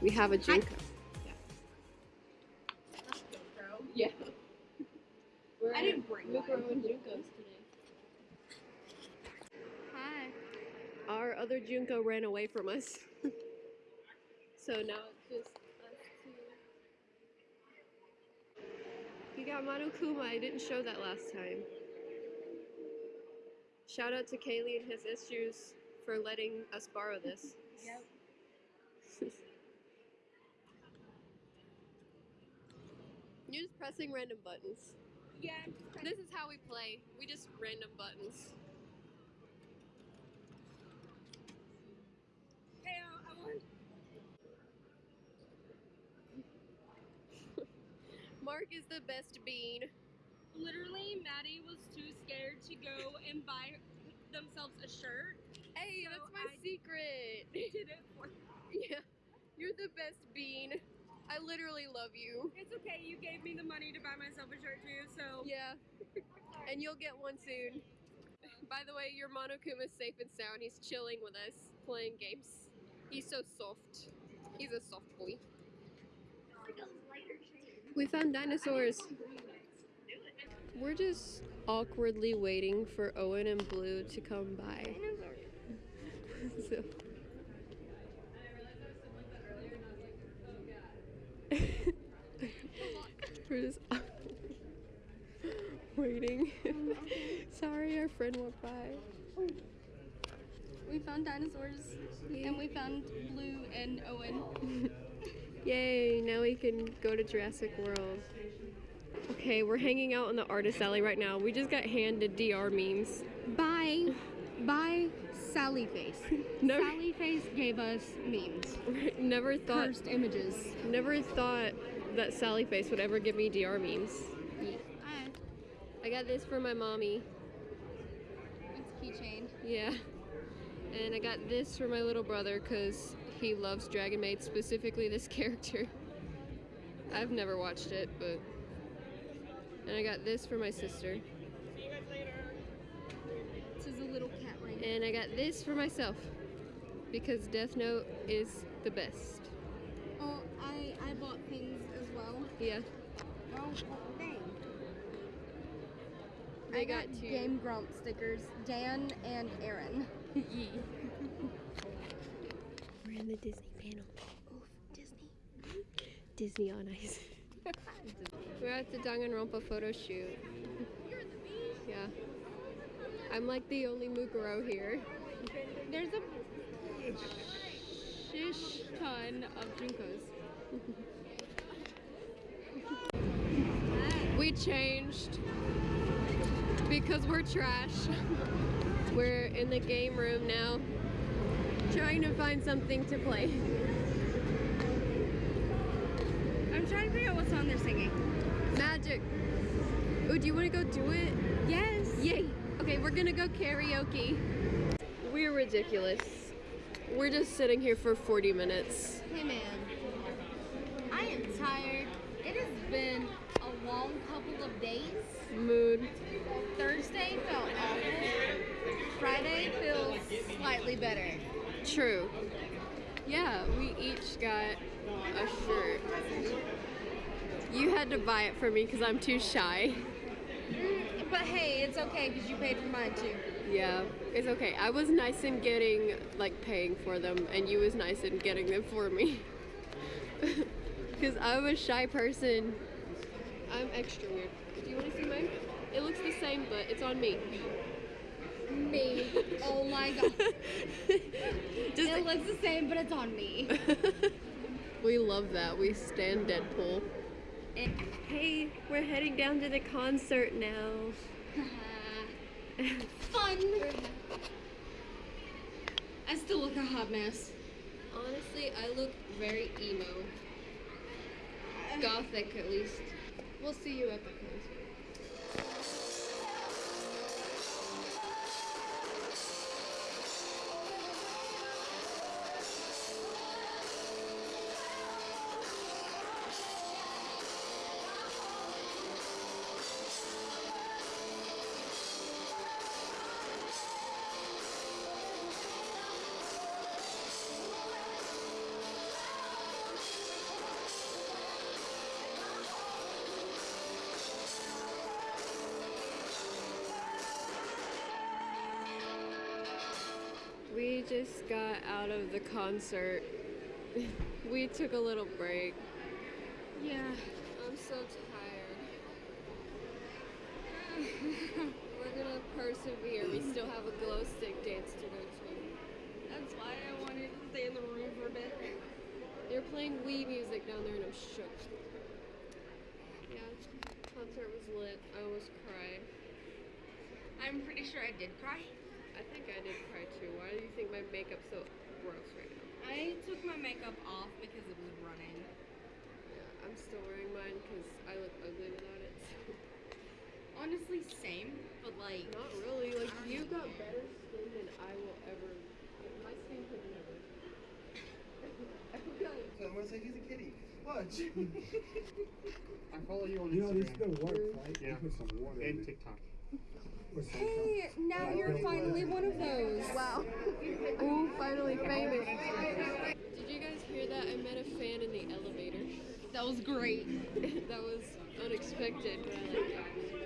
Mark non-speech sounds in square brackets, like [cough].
We have a Junko. Yeah. We're I didn't bring Mukuro and Junkos today. Hi. Our other Junko ran away from us. [laughs] so now it's just us two. You got Monokuma. I didn't show that last time. Shout out to Kaylee and his issues for letting us borrow this. Yep. [laughs] You're just pressing random buttons. Yeah. This is how we play. We just random buttons. Hey, uh, I want. [laughs] Mark is the best bean. Literally, Maddie was too scared to go and buy themselves a shirt. Hey, So that's my I- secret. Did it for. [laughs] yeah, you're the best bean. I literally love you. It's okay. You gave me the money to buy myself a shirt too, so. Yeah, and you'll get one soon. By the way, your Monokuma's safe and sound. He's chilling with us, playing games. He's so soft. He's a soft boy. We found dinosaurs. We're just awkwardly waiting for Owen and Blue to come by. so. We're just waiting. Sorry, our friend walked by. We found dinosaurs, and we found Blue and Owen. [laughs] Yay, now we can go to Jurassic World. Okay, we're hanging out in the artist alley right now. We just got handed DR memes. By, by Sally Face. [laughs] Never, Sally Face gave us memes, [laughs] never thought, cursed images. never thought that Sally Face would ever give me DR memes. Hi. I got this for my mommy. Yeah. And I got this for my little brother because he loves Dragon Maid, specifically this [laughs] character. I've never watched it, but. And I got this for my sister. This is a little cat ring. And I got this for myself because Death Note is the best. Oh, I I bought things as well. Yeah. Oh. They I got got, two. Game Grump stickers, Dan and Arin. [laughs] Yee. We're in the Disney panel. Oof, Disney. Disney on ice. [laughs] We're at the Danganronpa photo shoot. [laughs] Yeah. I'm like the only Mukuro here. There's a shish ton of Junkos. We changed because we're trash. We're in the game room now, trying to find something to play. I'm trying to figure out what song they're singing. Magic. Oh, do you want to go do it? Yes. Yay! Okay, we're gonna go karaoke. We're ridiculous. We're just sitting here for 40 minutes. Hey man, I am tired. It has been long couple of days. Mood. Thursday felt awful. Friday feels slightly better. True. Yeah, we each got a shirt. You had to buy it for me because I'm too shy. Mm, but hey, it's okay because you paid for mine too. Yeah, it's okay. I was nice in getting, like, paying for them, and you was nice in getting them for me. [laughs] Because I'm a shy person. I'm extra weird. Do you want to see mine? It looks the same, but it's on me. Me. [laughs] Oh my god. It looks the same, but it's on me. [laughs] we love that. We stand Deadpool. Hey, we're heading down to the concert now. [laughs] Fun. I still look a hot mess. Honestly, I look very emo. Gothic, at least. We'll see you at the concert. Just got out of the concert. [laughs] we took a little break. Yeah, I'm so tired. [laughs] We're gonna persevere. We still have a glow stick dance to go to. That's why I wanted to stay in the room for a bit. They're playing Wii music down there and I'm shook. Yeah, concert was lit. I almost cried. I'm pretty sure I did cry. I think I did cry too. Why do you think my makeup's so gross right now? I took my makeup off because it was running. Yeah, I'm still wearing mine because I look ugly without it. So. [laughs] Honestly, same, but like, Not really. Like I you know. got better skin than I will ever. My skin could never. [laughs] I got So I'm gonna say he's a kitty. Watch. [laughs] I follow you on You know, this is Instagram. gonna work, right? Yeah. Put some water in and it. TikTok. Put some- hey, now you're finally one of those. Wow. [laughs] Ooh, finally famous. Did you guys hear that? I met a fan in the elevator. That was great. [laughs] that was unexpected, but I like it.